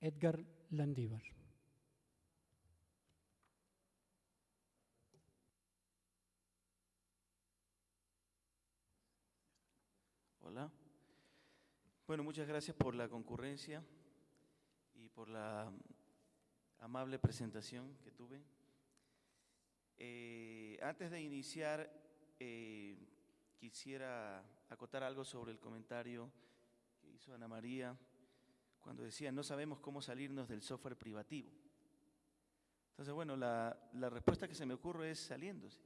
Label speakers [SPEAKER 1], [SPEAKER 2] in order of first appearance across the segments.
[SPEAKER 1] Edgar Landívar.
[SPEAKER 2] Hola. Bueno, muchas gracias por la concurrencia y por la amable presentación que tuve. Eh, antes de iniciar, eh, quisiera acotar algo sobre el comentario que hizo Ana María cuando decía, no sabemos cómo salirnos del software privativo. Entonces, bueno, la, la respuesta que se me ocurre es saliéndose.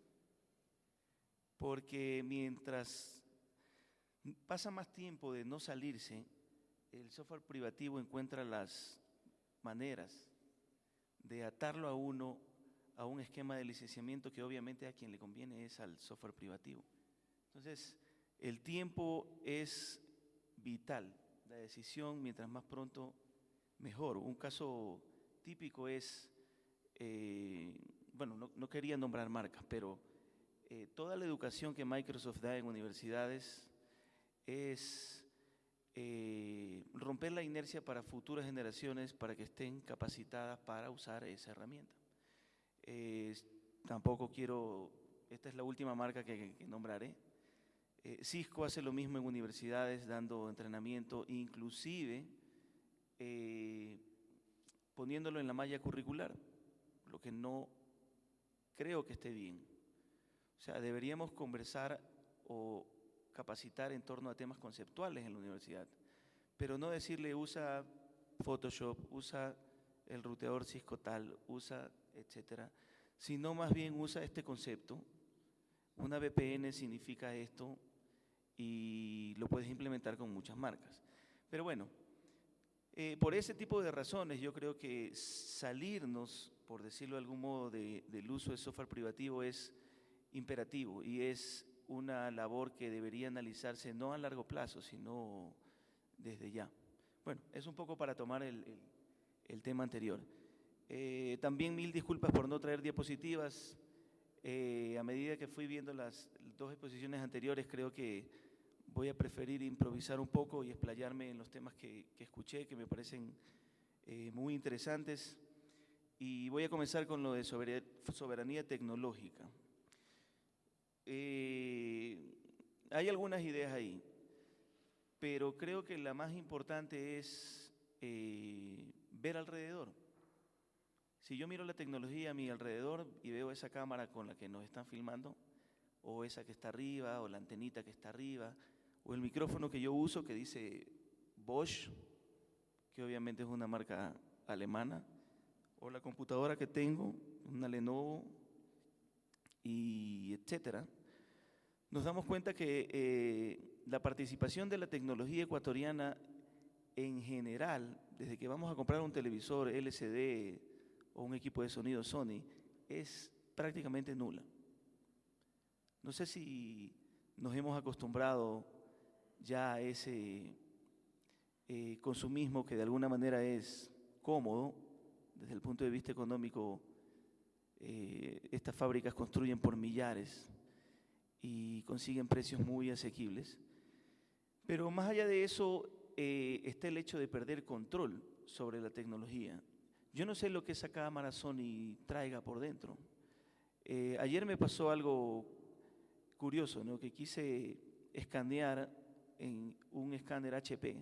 [SPEAKER 2] Porque mientras pasa más tiempo de no salirse, el software privativo encuentra las maneras de atarlo a uno a un esquema de licenciamiento que obviamente a quien le conviene es al software privativo. Entonces, el tiempo es vital. La decisión, mientras más pronto, mejor. Un caso típico es, eh, bueno, no, quería nombrar marcas, pero eh, toda la educación que Microsoft da en universidades es eh, romper la inercia para futuras generaciones para que estén capacitadas para usar esa herramienta. tampoco quiero, esta es la última marca que, nombraré. Eh, Cisco hace lo mismo en universidades, dando entrenamiento, inclusive eh, poniéndolo en la malla curricular, lo que no creo que esté bien. O sea, deberíamos conversar o capacitar en torno a temas conceptuales en la universidad, pero no decirle usa Photoshop, usa el ruteador Cisco tal, usa, etcétera, sino más bien usa este concepto. Una VPN significa esto y lo puedes implementar con muchas marcas. Pero bueno, eh, por ese tipo de razones yo creo que salirnos, por decirlo de algún modo, del uso de software privativo es imperativo y es una labor que debería analizarse no a largo plazo, sino desde ya. Bueno, es un poco para tomar el, tema anterior. Eh, también mil disculpas por no traer diapositivas. Eh, a medida que fui viendo las dos exposiciones anteriores, creo que voy a preferir improvisar un poco y explayarme en los temas que, escuché, que me parecen eh, muy interesantes. Y voy a comenzar con lo de soberanía tecnológica. Eh, hay algunas ideas ahí, pero creo que la más importante es eh, ver alrededor. Si yo miro la tecnología a mi alrededor y veo esa cámara con la que nos están filmando, o esa que está arriba, o la antenita que está arriba, o el micrófono que yo uso que dice Bosch, que obviamente es una marca alemana, o la computadora que tengo, una Lenovo, y etcétera, nos damos cuenta que eh, la participación de la tecnología ecuatoriana en general, desde que vamos a comprar un televisor LCD o un equipo de sonido Sony, es prácticamente nula. No sé si nos hemos acostumbrado ya a ese eh, consumismo que de alguna manera es cómodo desde el punto de vista económico eh, estas fábricas construyen por millares y consiguen precios muy asequibles. Pero más allá de eso eh, está el hecho de perder control sobre la tecnología. Yo no sé lo que esa cámara Sony traiga por dentro. Ayer me pasó algo curioso, ¿no? que quise escanear en un escáner HP,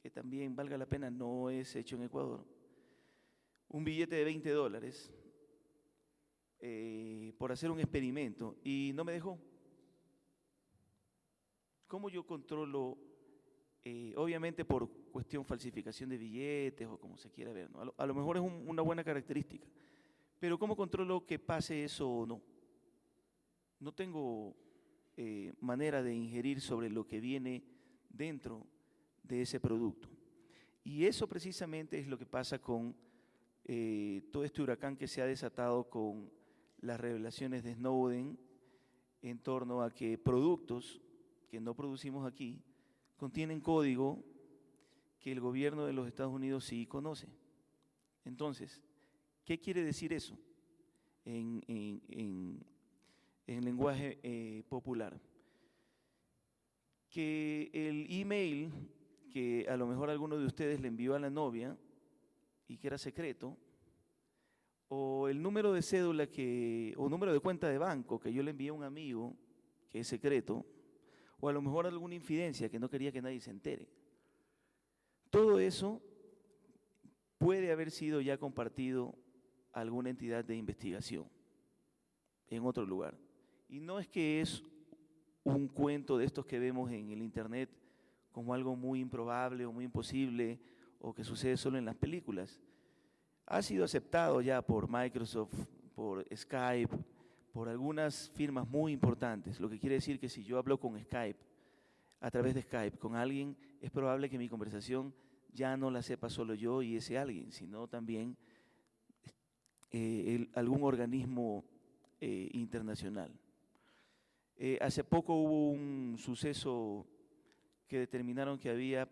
[SPEAKER 2] que también valga la pena, no es hecho en Ecuador, un billete de 20 dólares eh, por hacer un experimento y no me dejó. ¿Cómo yo controlo, eh, obviamente por cuestión falsificación de billetes o como se quiera ver, a, lo, mejor es una buena característica, pero ¿cómo controlo que pase eso o no? No tengo eh, manera de ingerir sobre lo que viene dentro de ese producto. Y eso precisamente es lo que pasa con todo este huracán que se ha desatado con las revelaciones de Snowden en torno a que productos que no producimos aquí contienen código que el gobierno de los Estados Unidos sí conoce. Entonces, ¿qué quiere decir eso lenguaje eh, popular? Que el email que a lo mejor alguno de ustedes le envió a la novia y que era secreto, o el número de cédula que, o número de cuenta de banco que yo le envié a un amigo que es secreto, o a lo mejor alguna infidencia que no quería que nadie se entere. Todo eso puede haber sido ya compartido a alguna entidad de investigación en otro lugar. Y no es que es un cuento de estos que vemos en el Internet como algo muy improbable o muy imposible o que sucede solo en las películas. Ha sido aceptado ya por Microsoft, por Skype, por algunas firmas muy importantes, lo que quiere decir que si yo hablo con Skype, a través de Skype, con alguien, es probable que mi conversación ya no la sepa solo yo y ese alguien, sino también eh, algún organismo eh, internacional. Eh, hace poco hubo un suceso que determinaron que había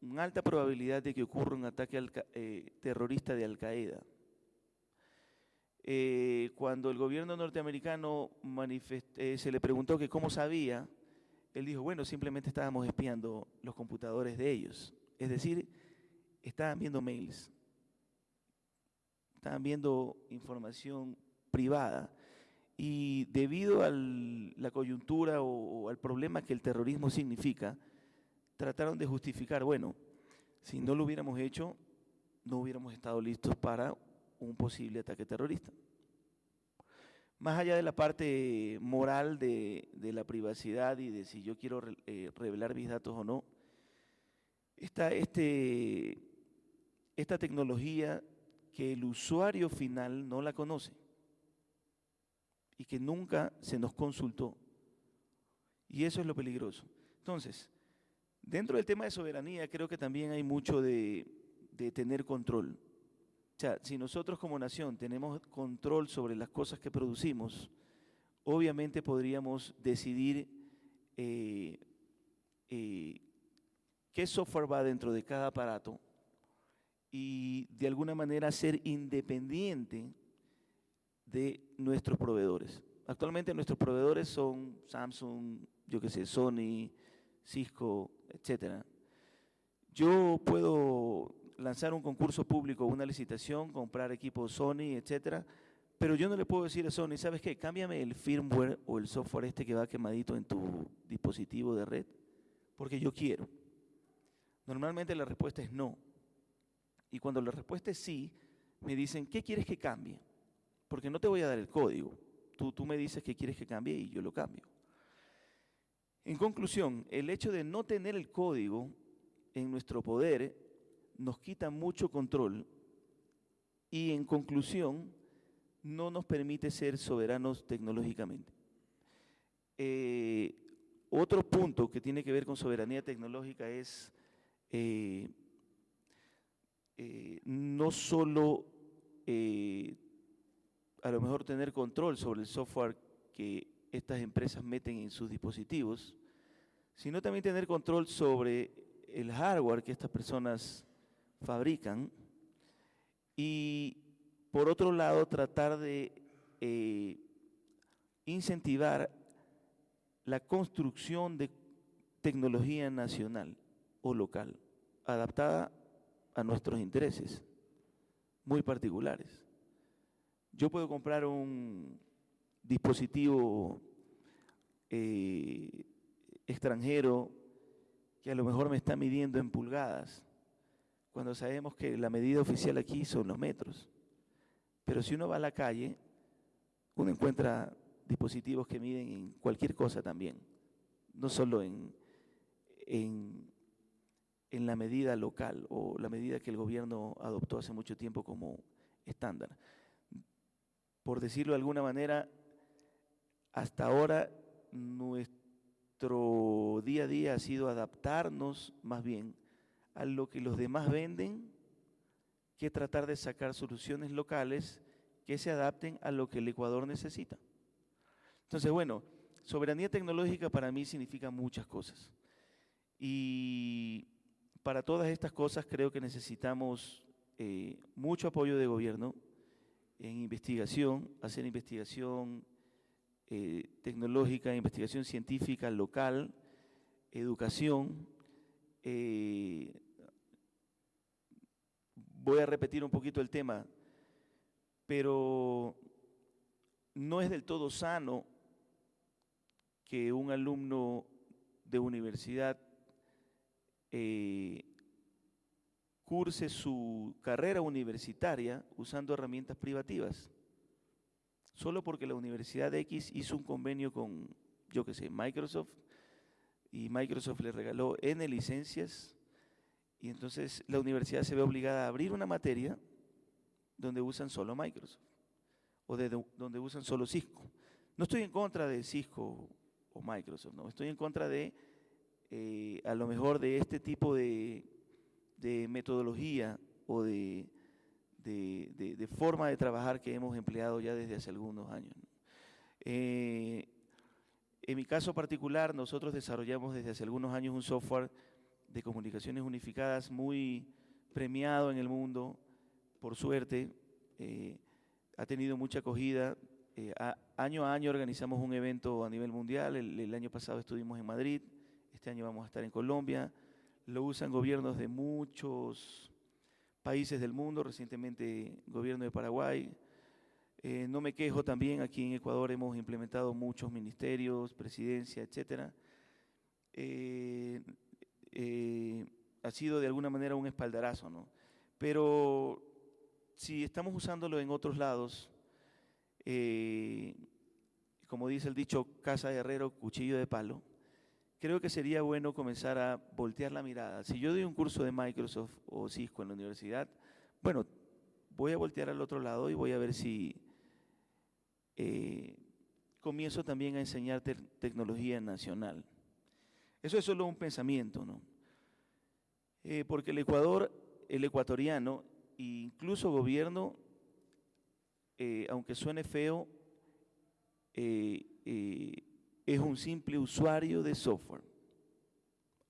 [SPEAKER 2] una alta probabilidad de que ocurra un ataque eh, terrorista de Al Qaeda. Eh, cuando el gobierno norteamericano se le preguntó que cómo sabía, él dijo, bueno, simplemente estábamos espiando los computadores de ellos. Es decir, estaban viendo mails, estaban viendo información privada y debido a la coyuntura o, al problema que el terrorismo significa, trataron de justificar, bueno, si no lo hubiéramos hecho, no hubiéramos estado listos para un posible ataque terrorista. Más allá de la parte moral de, la privacidad y de si yo quiero eh, revelar mis datos o no, esta, este, esta tecnología que el usuario final no la conoce y que nunca se nos consultó. Y eso es lo peligroso. Entonces, dentro del tema de soberanía creo que también hay mucho de, tener control. O sea, si nosotros como nación tenemos control sobre las cosas que producimos, obviamente podríamos decidir eh, eh, qué software va dentro de cada aparato y de alguna manera ser independiente de nuestros proveedores. Actualmente nuestros proveedores son Samsung, yo qué sé, Sony, Cisco, etcétera. Yo puedo lanzar un concurso público, una licitación, comprar equipos Sony, etcétera, pero yo no le puedo decir a Sony, ¿sabes qué? Cámbiame el firmware o el software este que va quemadito en tu dispositivo de red, porque yo quiero. Normalmente la respuesta es no. Y cuando la respuesta es sí, me dicen, ¿qué quieres que cambie? Porque no te voy a dar el código. Tú, tú me dices que quieres que cambie y yo lo cambio. En conclusión, el hecho de no tener el código en nuestro poder nos quita mucho control y en conclusión no nos permite ser soberanos tecnológicamente. Eh, otro punto que tiene que ver con soberanía tecnológica es eh, eh, no solo a lo mejor tener control sobre el software que estas empresas meten en sus dispositivos, sino también tener control sobre el hardware que estas personas fabrican y por otro lado tratar de eh, incentivar la construcción de tecnología nacional o local adaptada a nuestros intereses muy particulares. Yo puedo comprar un dispositivo eh, extranjero que a lo mejor me está midiendo en pulgadas, cuando sabemos que la medida oficial aquí son los metros. Pero si uno va a la calle, uno encuentra dispositivos que miden en cualquier cosa también, no solo en, en, en la medida local o la medida que el gobierno adoptó hace mucho tiempo como estándar por decirlo de alguna manera, hasta ahora nuestro día a día ha sido adaptarnos más bien a lo que los demás venden que tratar de sacar soluciones locales que se adapten a lo que el Ecuador necesita. Entonces, bueno, soberanía tecnológica para mí significa muchas cosas. Y para todas estas cosas creo que necesitamos eh, mucho apoyo de gobierno, en investigación, hacer investigación eh, tecnológica, investigación científica local, educación, eh, voy a repetir un poquito el tema, pero no es del todo sano que un alumno de universidad eh, curse su carrera universitaria usando herramientas privativas, solo porque la Universidad X hizo un convenio con, yo qué sé, Microsoft, y Microsoft le regaló N licencias, y entonces la universidad se ve obligada a abrir una materia donde usan solo Microsoft, o de, donde usan solo Cisco. No estoy en contra de Cisco o Microsoft, no, estoy en contra de, eh, a lo mejor, de este tipo de, metodología o de, de, forma de trabajar que hemos empleado ya desde hace algunos años. Eh, en mi caso particular, nosotros desarrollamos desde hace algunos años un software de comunicaciones unificadas muy premiado en el mundo, por suerte, eh, ha tenido mucha acogida. Eh, año a año organizamos un evento a nivel mundial, el, año pasado estuvimos en Madrid, este año vamos a estar en Colombia, lo usan gobiernos de muchos países del mundo, recientemente gobierno de Paraguay, eh, no me quejo también, aquí en Ecuador hemos implementado muchos ministerios, presidencia, etcétera. Eh, eh, ha sido de alguna manera un espaldarazo, ¿no? Pero si estamos usándolo en otros lados, como dice el dicho, casa de herrero, cuchillo de palo, creo que sería bueno comenzar a voltear la mirada. Si yo doy un curso de Microsoft o Cisco en la universidad, bueno, voy a voltear al otro lado y voy a ver si eh, comienzo también a enseñar tecnología nacional. Eso es solo un pensamiento, ¿no? Eh, porque el Ecuador, el ecuatoriano, e incluso gobierno, eh, aunque suene feo, es un simple usuario de software,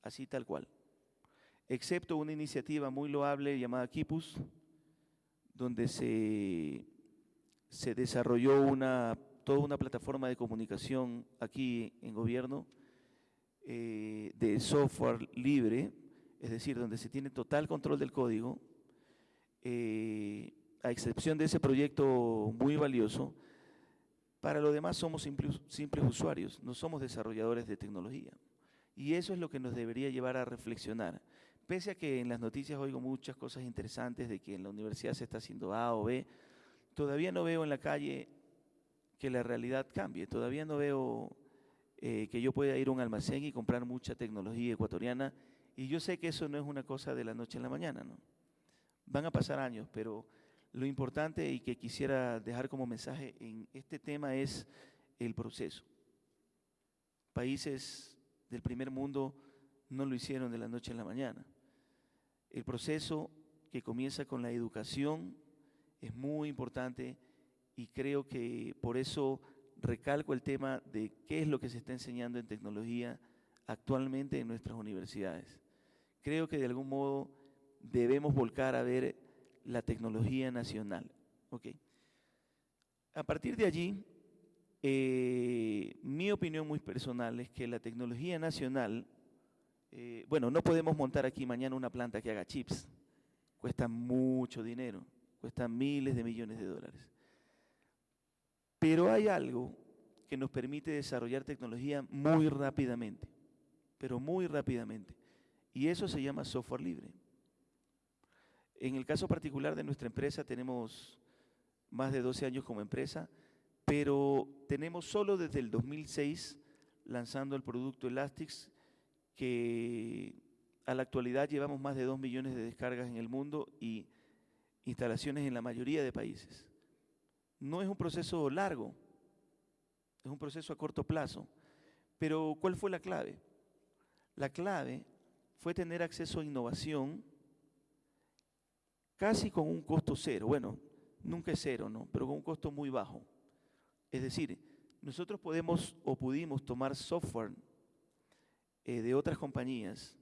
[SPEAKER 2] así tal cual, excepto una iniciativa muy loable llamada Kipus, donde se se desarrolló una, toda una plataforma de comunicación aquí en gobierno eh, de software libre, es decir, donde se tiene total control del código, eh, a excepción de ese proyecto muy valioso, para lo demás somos simples, usuarios, no somos desarrolladores de tecnología. Y eso es lo que nos debería llevar a reflexionar. Pese a que en las noticias oigo muchas cosas interesantes de que en la universidad se está haciendo A o B, todavía no veo en la calle que la realidad cambie, todavía no veo eh, que yo pueda ir a un almacén y comprar mucha tecnología ecuatoriana y yo sé que eso no es una cosa de la noche a la mañana, ¿no? Van a pasar años, pero lo importante y que quisiera dejar como mensaje en este tema es el proceso. Países del primer mundo no lo hicieron de la noche a la mañana. El proceso que comienza con la educación, es muy importante y creo que por eso recalco el tema de qué es lo que se está enseñando en tecnología actualmente en nuestras universidades. Creo que de algún modo debemos volcar a ver la tecnología nacional. A partir de allí, eh, mi opinión muy personal es que la tecnología nacional, eh, bueno, no podemos montar aquí mañana una planta que haga chips, cuesta mucho dinero cuesta miles de millones de dólares. Pero hay algo que nos permite desarrollar tecnología muy rápidamente, pero muy rápidamente. Y eso se llama software libre. En el caso particular de nuestra empresa tenemos más de 12 años como empresa, pero tenemos solo desde el 2006 lanzando el producto Elastix, que a la actualidad llevamos más de 2 millones de descargas en el mundo y instalaciones en la mayoría de países. No es un proceso largo, es un proceso a corto plazo. Pero ¿cuál fue la clave? La clave fue tener acceso a innovación casi con un costo cero. Bueno, nunca es cero, ¿no? Pero con un costo muy bajo. Es decir, nosotros podemos o pudimos tomar software eh, de otras compañías,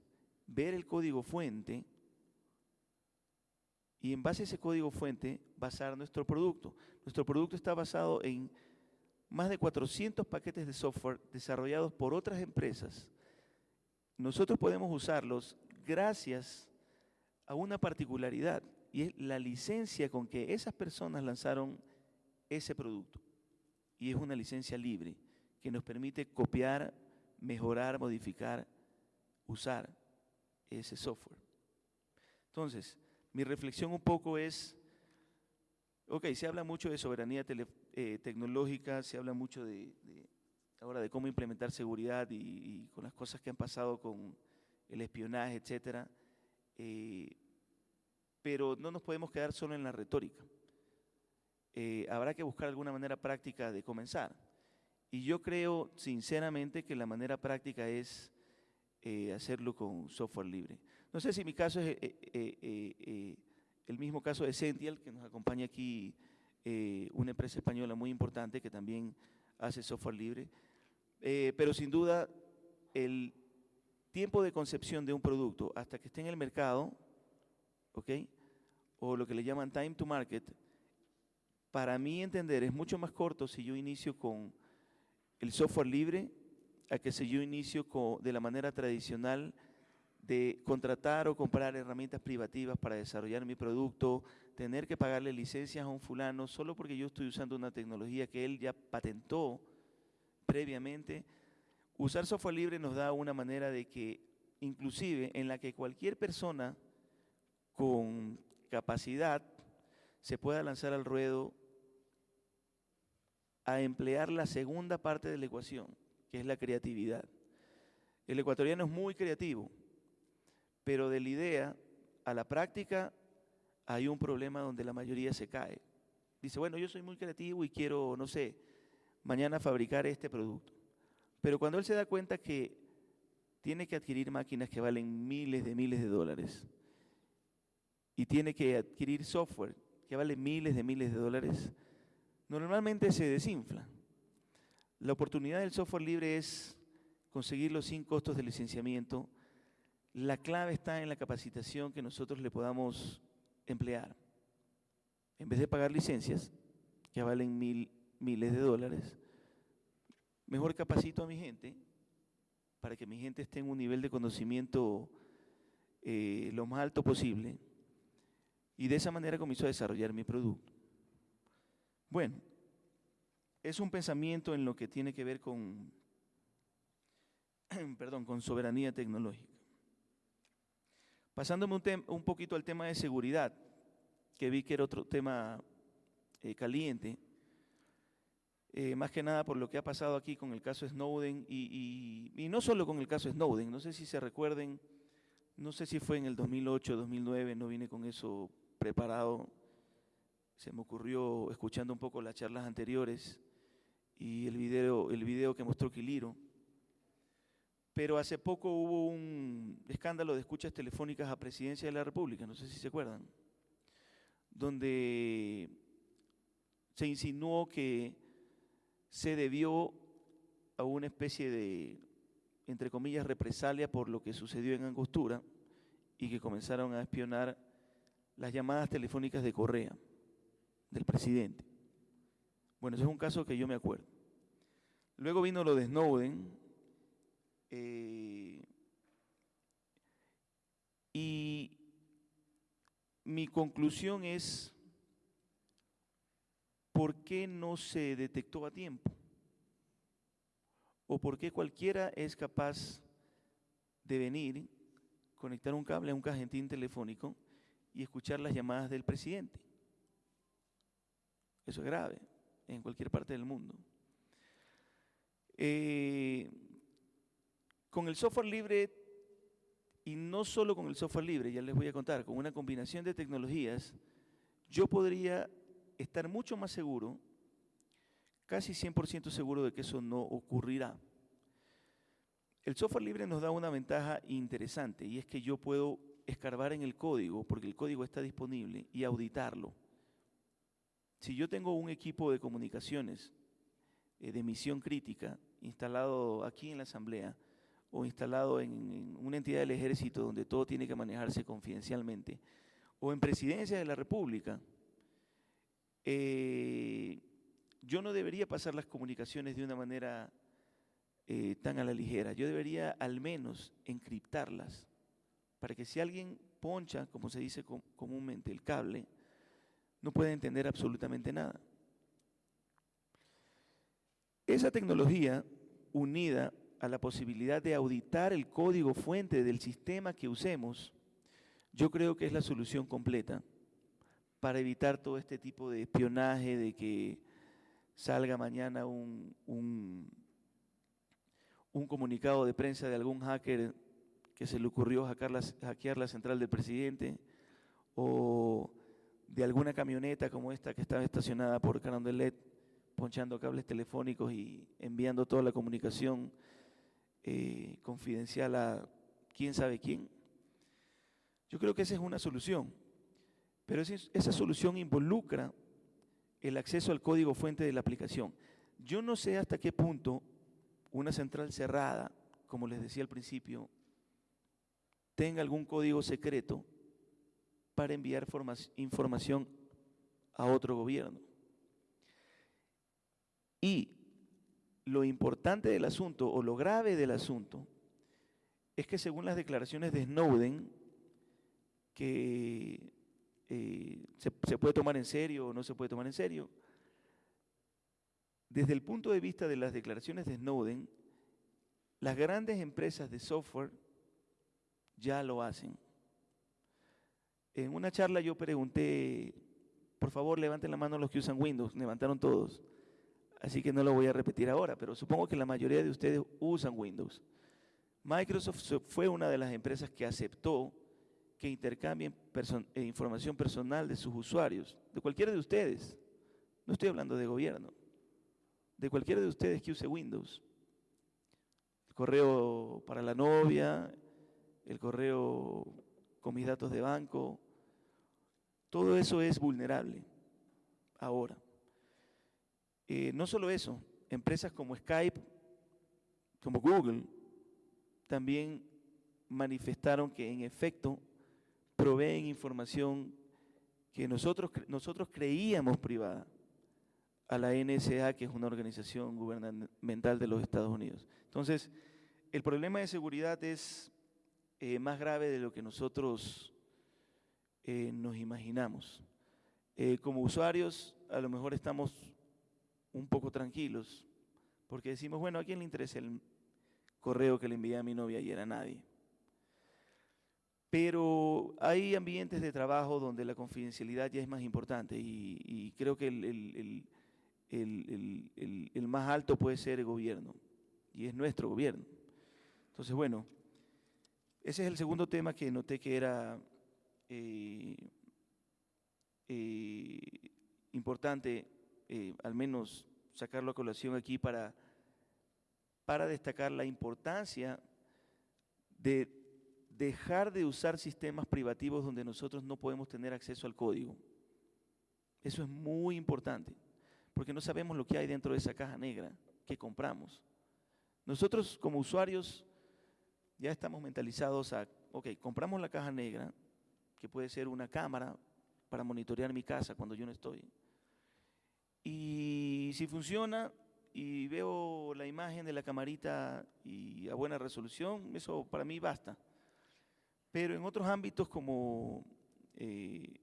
[SPEAKER 2] ver el código fuente y en base a ese código fuente basar nuestro producto. Nuestro producto está basado en más de 400 paquetes de software desarrollados por otras empresas. Nosotros podemos usarlos gracias a una particularidad y es la licencia con que esas personas lanzaron ese producto. Y es una licencia libre que nos permite copiar, mejorar, modificar, usar ese software. Entonces, mi reflexión un poco es, ok, se habla mucho de soberanía eh, tecnológica, se habla mucho de, ahora de cómo implementar seguridad y, con las cosas que han pasado con el espionaje, etcétera, eh, pero no nos podemos quedar solo en la retórica. Eh, habrá que buscar alguna manera práctica de comenzar. Y yo creo sinceramente que la manera práctica es eh, hacerlo con software libre. No sé si mi caso es eh, el mismo caso de Sential, que nos acompaña aquí una empresa española muy importante que también hace software libre. pero sin duda, el tiempo de concepción de un producto hasta que esté en el mercado, ¿ok? O lo que le llaman time to market, para mí entender, es mucho más corto si yo inicio con el software libre a que si yo inicio con, de la manera tradicional de contratar o comprar herramientas privativas para desarrollar mi producto, tener que pagarle licencias a un fulano solo porque yo estoy usando una tecnología que él ya patentó previamente. Usar software libre nos da una manera de que, inclusive en la que cualquier persona con capacidad se pueda lanzar al ruedo a emplear la segunda parte de la ecuación, que es la creatividad. El ecuatoriano es muy creativo, pero de la idea a la práctica hay un problema donde la mayoría se cae. Dice, bueno, yo soy muy creativo y quiero, no sé, mañana fabricar este producto. Pero cuando él se da cuenta que tiene que adquirir máquinas que valen miles de miles de dólares y tiene que adquirir software que vale miles de miles de dólares, normalmente se desinfla. La oportunidad del software libre es conseguirlo sin costos de licenciamiento. La clave está en la capacitación que nosotros le podamos emplear. En vez de pagar licencias, que valen mil, miles de dólares, mejor capacito a mi gente para que mi gente esté en un nivel de conocimiento eh, lo más alto posible. Y de esa manera comienzo a desarrollar mi producto. Bueno, es un pensamiento en lo que tiene que ver con, perdón, con soberanía tecnológica. Pasándome un, un, poquito al tema de seguridad, que vi que era otro tema eh, caliente, eh, más que nada por lo que ha pasado aquí con el caso Snowden y, y, no solo con el caso Snowden, no sé si se recuerden, no sé si fue en el 2008, 2009, no vine con eso preparado, se me ocurrió escuchando un poco las charlas anteriores y el video, el video que mostró Quiliro. Pero hace poco hubo un escándalo de escuchas telefónicas a presidencia de la República, no sé si se acuerdan, donde se insinuó que se debió a una especie de, entre comillas, represalia por lo que sucedió en Angostura y que comenzaron a espionar las llamadas telefónicas de Correa del presidente. Bueno, ese es un caso que yo me acuerdo. Luego vino lo de Snowden. Eh, y mi conclusión es, ¿por qué no se detectó a tiempo? ¿O por qué cualquiera es capaz de venir, conectar un cable a un cajentín telefónico y escuchar las llamadas del presidente? Eso es grave en cualquier parte del mundo. Eh, con el software libre, y no solo con el software libre, ya les voy a contar, con una combinación de tecnologías, yo podría estar mucho más seguro, casi 100% seguro de que eso no ocurrirá. El software libre nos da una ventaja interesante y es que yo puedo escarbar en el código, porque el código está disponible, y auditarlo. Si yo tengo un equipo de comunicaciones eh, de misión crítica instalado aquí en la Asamblea o instalado en, una entidad del ejército donde todo tiene que manejarse confidencialmente, o en presidencia de la República, eh, yo no debería pasar las comunicaciones de una manera eh, tan a la ligera. Yo debería al menos encriptarlas para que si alguien poncha, como se dice comúnmente, el cable, no puede entender absolutamente nada. Esa tecnología unida a la posibilidad de auditar el código fuente del sistema que usemos, yo creo que es la solución completa para evitar todo este tipo de espionaje, de que salga mañana un, un, comunicado de prensa de algún hacker que se le ocurrió hackear la, central del presidente, o de alguna camioneta como esta que estaba estacionada por Carondelet, ponchando cables telefónicos y enviando toda la comunicación eh, confidencial a quién sabe quién. Yo creo que esa es una solución, pero esa solución involucra el acceso al código fuente de la aplicación. Yo no sé hasta qué punto una central cerrada, como les decía al principio, tenga algún código secreto para enviar información a otro gobierno. Y lo importante del asunto o lo grave del asunto es que según las declaraciones de Snowden, que eh, se, se, puede tomar en serio o no se puede tomar en serio, desde el punto de vista de las declaraciones de Snowden, las grandes empresas de software ya lo hacen. En una charla yo pregunté, por favor levanten la mano los que usan Windows, levantaron todos. Así que no lo voy a repetir ahora, pero supongo que la mayoría de ustedes usan Windows. Microsoft fue una de las empresas que aceptó que intercambien eh, información personal de sus usuarios, de cualquiera de ustedes. No estoy hablando de gobierno, de cualquiera de ustedes que use Windows. El correo para la novia, el correo con mis datos de banco, todo eso es vulnerable ahora. Eh, no solo eso, empresas como Skype, como Google, también manifestaron que en efecto proveen información que nosotros, nosotros creíamos privada a la NSA, que es una organización gubernamental de los Estados Unidos. Entonces, el problema de seguridad es eh, más grave de lo que nosotros eh, nos imaginamos. como usuarios, a lo mejor estamos un poco tranquilos, porque decimos, bueno, ¿a quién le interesa el correo que le envié a mi novia ayer? A nadie. Pero hay ambientes de trabajo donde la confidencialidad ya es más importante y, creo que el, el, más alto puede ser el gobierno y es nuestro gobierno. Entonces, bueno, ese es el segundo tema que noté que era eh, eh, importante eh, al menos sacarlo a colación aquí para, para destacar la importancia de dejar de usar sistemas privativos donde nosotros no podemos tener acceso al código. Eso es muy importante, porque no sabemos lo que hay dentro de esa caja negra que compramos. Nosotros como usuarios ya estamos mentalizados a, ok, compramos la caja negra, que puede ser una cámara para monitorear mi casa cuando yo no estoy y si funciona y veo la imagen de la camarita y a buena resolución, eso para mí basta. Pero en otros ámbitos como eh,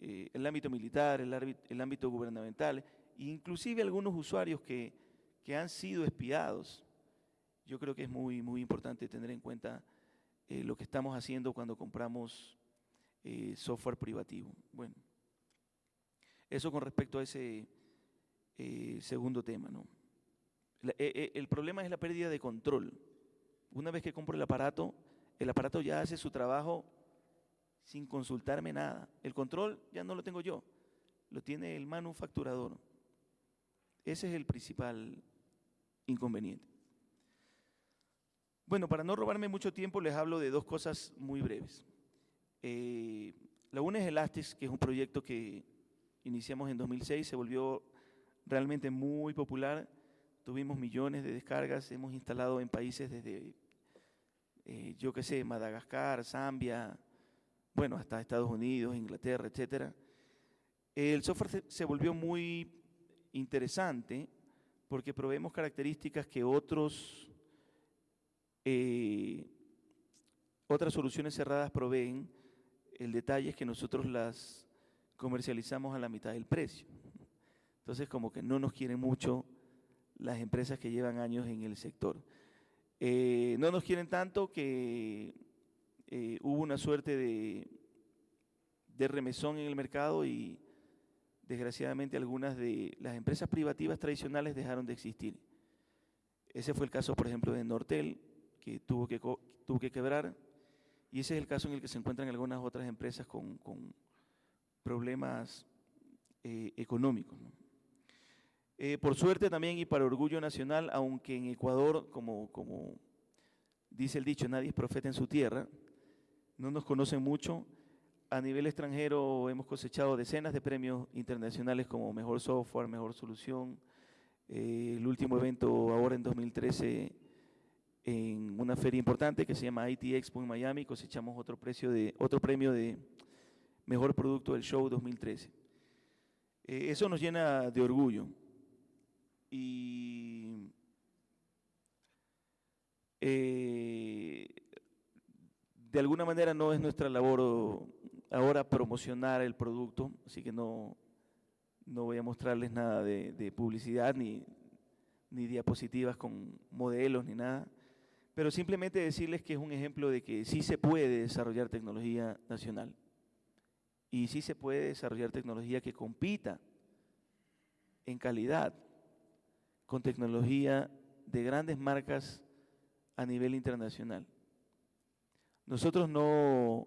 [SPEAKER 2] eh, el ámbito militar, el, ámbito gubernamental, inclusive algunos usuarios que, que, han sido espiados, yo creo que es muy, muy importante tener en cuenta eh, lo que estamos haciendo cuando compramos software privativo. Bueno, eso con respecto a ese eh, segundo tema, ¿no? Eh, eh, el problema es la pérdida de control. Una vez que compro el aparato, el aparato ya hace su trabajo sin consultarme nada. El control ya no lo tengo yo, lo tiene el manufacturador. Ese es el principal inconveniente. Bueno, para no robarme mucho tiempo, les hablo de dos cosas muy breves. la una es Elastic, que es un proyecto que iniciamos en 2006, se volvió realmente muy popular. Tuvimos millones de descargas, hemos instalado en países desde, eh, yo qué sé, Madagascar, Zambia, bueno, hasta Estados Unidos, Inglaterra, etc. El software se volvió muy interesante porque proveemos características que otros, eh, otras soluciones cerradas proveen, el detalle es que nosotros las comercializamos a la mitad del precio. Entonces, como que no nos quieren mucho las empresas que llevan años en el sector. Eh, no nos quieren tanto que eh, hubo una suerte de, de remesón en el mercado y desgraciadamente algunas de las empresas privativas tradicionales dejaron de existir. Ese fue el caso, por ejemplo, de Nortel, que tuvo que, tuvo que quebrar, y ese es el caso en el que se encuentran algunas otras empresas con, problemas eh, económicos. Eh, por suerte también y para orgullo nacional, aunque en Ecuador, como, como dice el dicho, nadie es profeta en su tierra, no nos conocen mucho. A nivel extranjero hemos cosechado decenas de premios internacionales como Mejor Software, Mejor Solución. Eh, el último evento ahora en 2013 en una feria importante que se llama IT Expo en Miami, cosechamos otro, precio de, otro premio de Mejor Producto del Show 2013. Eh, eso nos llena de orgullo y eh, de alguna manera no es nuestra labor ahora promocionar el producto, así que no, no voy a mostrarles nada de, publicidad ni, ni diapositivas con modelos ni nada, pero simplemente decirles que es un ejemplo de que sí se puede desarrollar tecnología nacional y sí se puede desarrollar tecnología que compita en calidad con tecnología de grandes marcas a nivel internacional. Nosotros no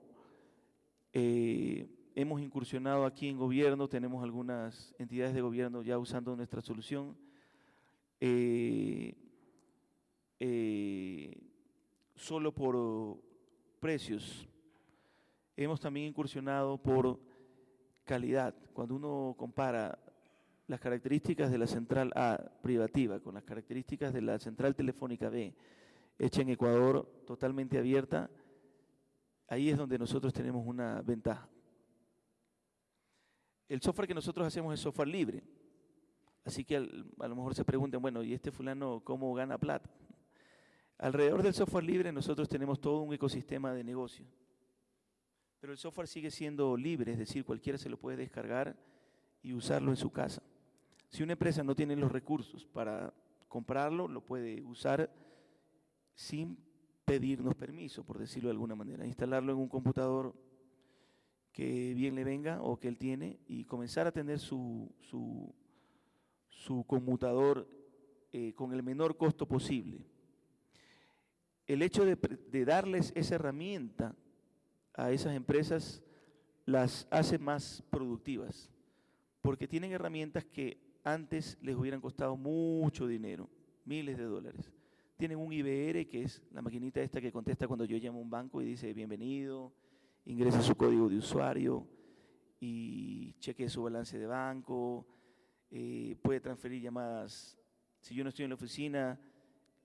[SPEAKER 2] eh, hemos incursionado aquí en gobierno, tenemos algunas entidades de gobierno ya usando nuestra solución. Eh, eh, solo por precios. Hemos también incursionado por calidad. Cuando uno compara las características de la central A privativa con las características de la central telefónica B, hecha en Ecuador, totalmente abierta, ahí es donde nosotros tenemos una ventaja. El software que nosotros hacemos es software libre, así que a lo mejor se preguntan, bueno, ¿y este fulano cómo gana plata? Alrededor del software libre nosotros tenemos todo un ecosistema de negocio, pero el software sigue siendo libre, es decir, cualquiera se lo puede descargar y usarlo en su casa. Si una empresa no tiene los recursos para comprarlo, lo puede usar sin pedirnos permiso, por decirlo de alguna manera. Instalarlo en un computador que bien le venga o que él tiene y comenzar a tener su, su, conmutador eh, con el menor costo posible. El hecho de, darles esa herramienta a esas empresas las hace más productivas, porque tienen herramientas que antes les hubieran costado mucho dinero, miles de dólares. Tienen un IBR, que es la maquinita esta que contesta cuando yo llamo a un banco y dice bienvenido, ingresa su código de usuario y chequee su balance de banco, eh, puede transferir llamadas. Si yo no estoy en la oficina,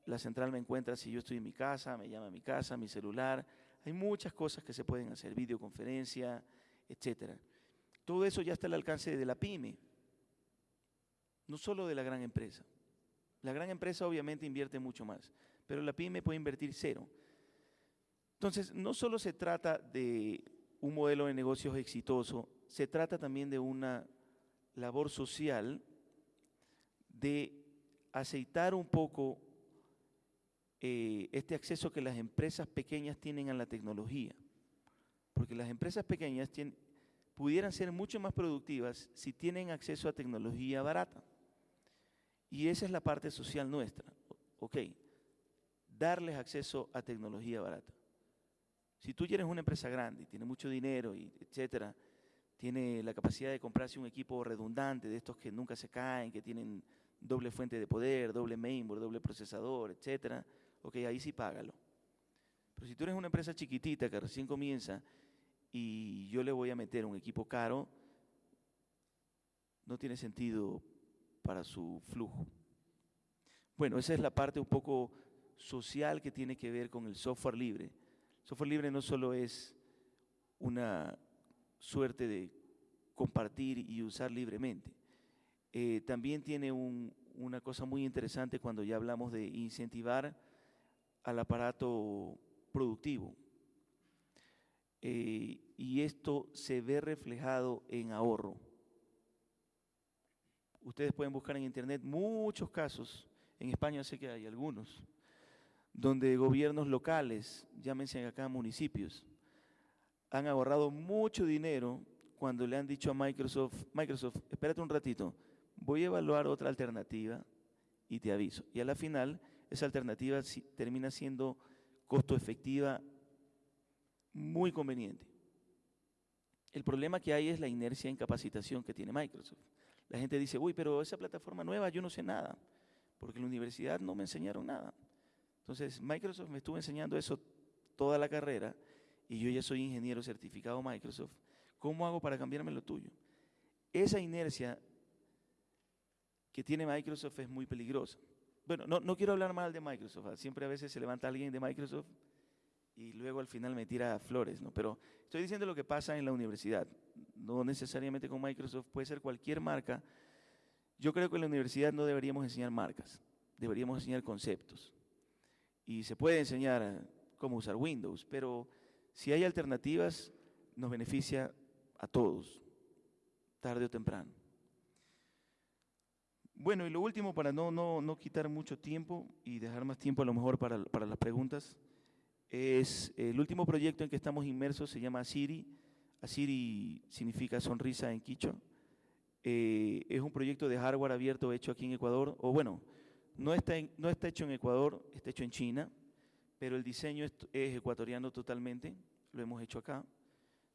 [SPEAKER 2] la central me encuentra si yo estoy en mi casa, me llama a mi casa, mi celular. Hay muchas cosas que se pueden hacer, videoconferencia, etcétera. Todo eso ya está al alcance de la pyme no solo de la gran empresa. La gran empresa obviamente invierte mucho más, pero la pyme puede invertir cero. Entonces, no solo se trata de un modelo de negocios exitoso, se trata también de una labor social de aceitar un poco eh, este acceso que las empresas pequeñas tienen a la tecnología. Porque las empresas pequeñas pudieran ser mucho más productivas si tienen acceso a tecnología barata. Y esa es la parte social nuestra. Ok, darles acceso a tecnología barata. Si tú eres una empresa grande y tiene mucho dinero, y etcétera, tiene la capacidad de comprarse un equipo redundante de estos que nunca se caen, que tienen doble fuente de poder, doble mainboard, doble procesador, etcétera, ok, ahí sí págalo. Pero si tú eres una empresa chiquitita que recién comienza y yo le voy a meter un equipo caro, no tiene sentido para su flujo. Bueno, esa es la parte un poco social que tiene que ver con el software libre. Software libre no solo es una suerte de compartir y usar libremente, eh, también tiene una cosa muy interesante cuando ya hablamos de incentivar al aparato productivo. Eh, y esto se ve reflejado en ahorro. Ustedes pueden buscar en internet muchos casos, en España sé que hay algunos, donde gobiernos locales, llámense acá municipios, han ahorrado mucho dinero cuando le han dicho a Microsoft, Microsoft, espérate un ratito, voy a evaluar otra alternativa y te aviso. Y a la final, esa alternativa termina siendo costo efectiva muy conveniente. El problema que hay es la inercia en capacitación que tiene Microsoft. La gente dice, uy, pero esa plataforma nueva yo no sé nada, porque en la universidad no me enseñaron nada. Entonces, Microsoft me estuvo enseñando eso toda la carrera y yo ya soy ingeniero certificado Microsoft. ¿Cómo hago para cambiarme lo tuyo? Esa inercia que tiene Microsoft es muy peligrosa. Bueno, no, no quiero hablar mal de Microsoft. ¿ah? Siempre a veces se levanta alguien de Microsoft y luego al final me tira flores, ¿no? Pero estoy diciendo lo que pasa en la universidad, no necesariamente con Microsoft, puede ser cualquier marca. Yo creo que en la universidad no deberíamos enseñar marcas, deberíamos enseñar conceptos. Y se puede enseñar cómo usar Windows, pero si hay alternativas, nos beneficia a todos, tarde o temprano. Bueno, y lo último, para no, no, no quitar mucho tiempo y dejar más tiempo a lo mejor para, para las preguntas, es el último proyecto en que estamos inmersos, se llama Asiri. Asiri significa sonrisa en quicho. Eh, es un proyecto de hardware abierto hecho aquí en Ecuador, o bueno, no está, no está hecho en Ecuador, está hecho en China, pero el diseño es, es ecuatoriano totalmente, lo hemos hecho acá.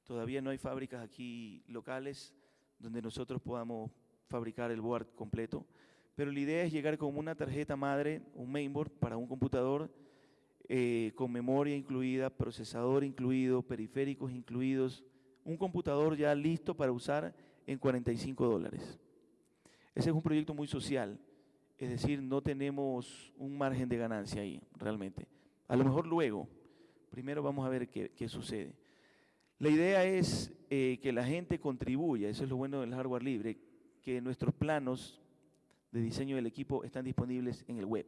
[SPEAKER 2] Todavía no hay fábricas aquí locales donde nosotros podamos fabricar el board completo, pero la idea es llegar con una tarjeta madre, un mainboard para un computador eh, con memoria incluida, procesador incluido, periféricos incluidos, un computador ya listo para usar en 45 dólares. Ese es un proyecto muy social, es decir, no tenemos un margen de ganancia ahí, realmente. A lo mejor luego, primero vamos a ver qué, sucede. La idea es eh, que la gente contribuya, eso es lo bueno del hardware libre, que nuestros planos de diseño del equipo están disponibles en el web.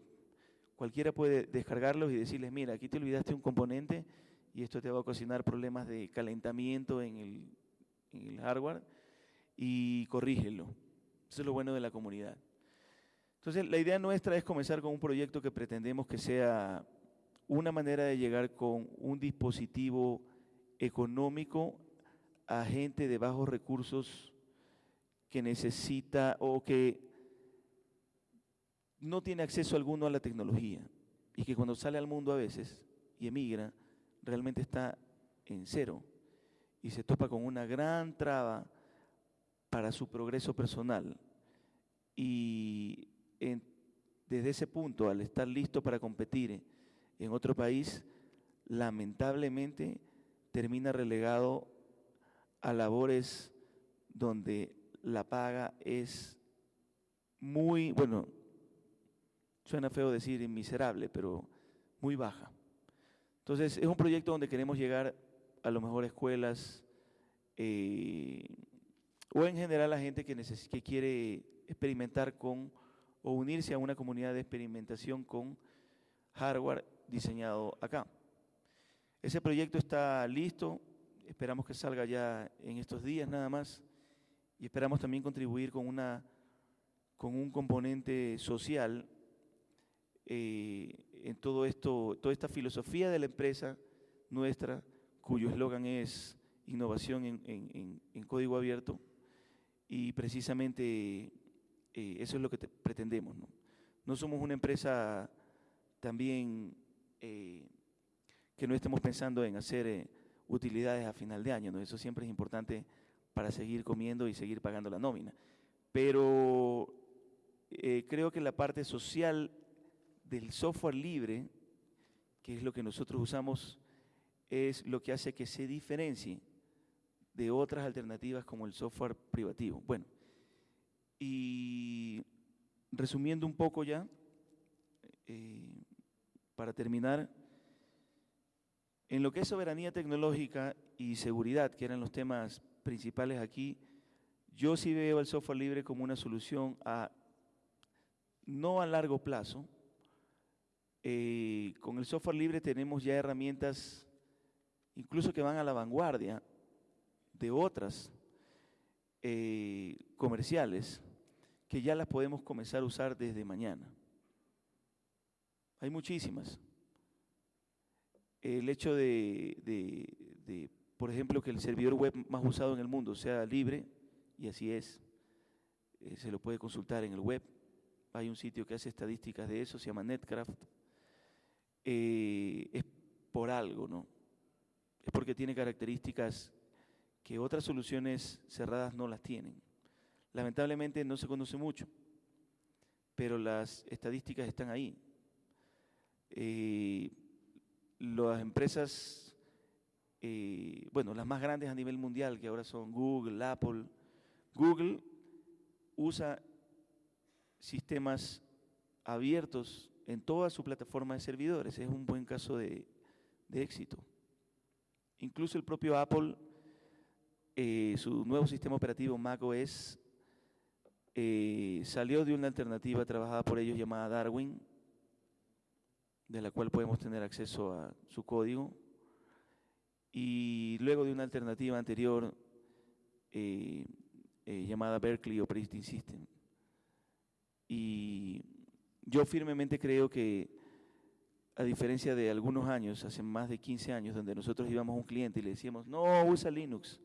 [SPEAKER 2] Cualquiera puede descargarlos y decirles, mira, aquí te olvidaste un componente y esto te va a ocasionar problemas de calentamiento en el, hardware y corrígelo. Eso es lo bueno de la comunidad. Entonces, la idea nuestra es comenzar con un proyecto que pretendemos que sea una manera de llegar con un dispositivo económico a gente de bajos recursos que necesita o que no tiene acceso alguno a la tecnología y que cuando sale al mundo a veces y emigra, realmente está en cero y se topa con una gran traba para su progreso personal. Y desde ese punto, al estar listo para competir en otro país, lamentablemente termina relegado a labores donde la paga es muy, bueno, suena feo decir miserable, pero muy baja. Entonces, es un proyecto donde queremos llegar a lo mejor a escuelas eh, o en general a gente que, que quiere experimentar con o unirse a una comunidad de experimentación con hardware diseñado acá. Ese proyecto está listo, esperamos que salga ya en estos días nada más y esperamos también contribuir con, una, con un componente social eh, en todo esto, toda esta filosofía de la empresa nuestra, cuyo eslogan es innovación en, código abierto, y precisamente eh, eso es lo que pretendemos. ¿no? somos una empresa también eh, que no estemos pensando en hacer utilidades a final de año, ¿no? eso siempre es importante para seguir comiendo y seguir pagando la nómina. Pero creo que la parte social del software libre, que es lo que nosotros usamos, es lo que hace que se diferencie de otras alternativas como el software privativo. Bueno, y resumiendo un poco ya, eh, para terminar, en lo que es soberanía tecnológica y seguridad, que eran los temas principales aquí, yo sí veo el software libre como una solución a no a largo plazo, eh, con el software libre tenemos ya herramientas incluso que van a la vanguardia de otras eh, comerciales que ya las podemos comenzar a usar desde mañana. Hay muchísimas. El hecho de, por ejemplo, que el servidor web más usado en el mundo sea libre, y así es, eh, se lo puede consultar en el web. Hay un sitio que hace estadísticas de eso, se llama Netcraft. Eh, es por algo, ¿no? Es porque tiene características que otras soluciones cerradas no las tienen. Lamentablemente no se conoce mucho, pero las estadísticas están ahí. Eh, las empresas, eh, bueno, las más grandes a nivel mundial, que ahora son Google, Apple, Google usa sistemas abiertos en toda su plataforma de servidores. Es un buen caso de, éxito. Incluso el propio Apple, eh, su nuevo sistema operativo macOS, eh, salió de una alternativa trabajada por ellos llamada Darwin, de la cual podemos tener acceso a su código, y luego de una alternativa anterior eh, llamada Berkeley Operating System. Y yo firmemente creo que, a diferencia de algunos años, hace más de 15 años, donde nosotros íbamos a un cliente y le decíamos, no, usa Linux,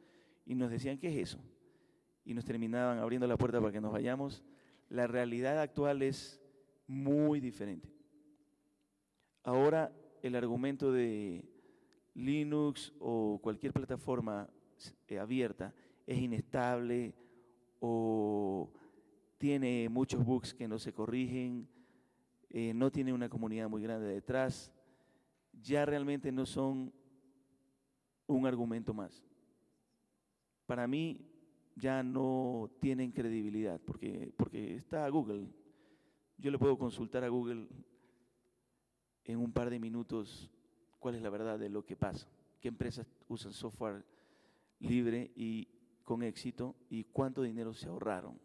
[SPEAKER 2] y nos decían, ¿qué es eso? Y nos terminaban abriendo la puerta para que nos vayamos, la realidad actual es muy diferente. Ahora el argumento de Linux o cualquier plataforma eh, abierta es inestable o tiene muchos bugs que no se corrigen, eh, no tiene una comunidad muy grande detrás, ya realmente no son un argumento más. Para mí ya no tienen credibilidad, porque, porque está Google. Yo le puedo consultar a Google en un par de minutos cuál es la verdad de lo que pasa, qué empresas usan software libre y con éxito y cuánto dinero se ahorraron.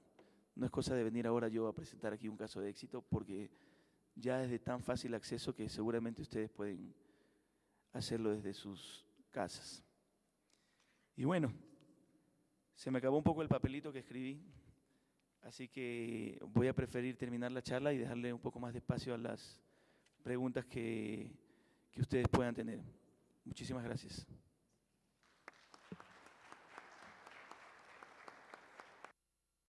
[SPEAKER 2] No es cosa de venir ahora yo a presentar aquí un caso de éxito porque ya es de tan fácil acceso que seguramente ustedes pueden hacerlo desde sus casas. Y bueno, se me acabó un poco el papelito que escribí, así que voy a preferir terminar la charla y dejarle un poco más de espacio a las preguntas que, que ustedes puedan tener. Muchísimas gracias.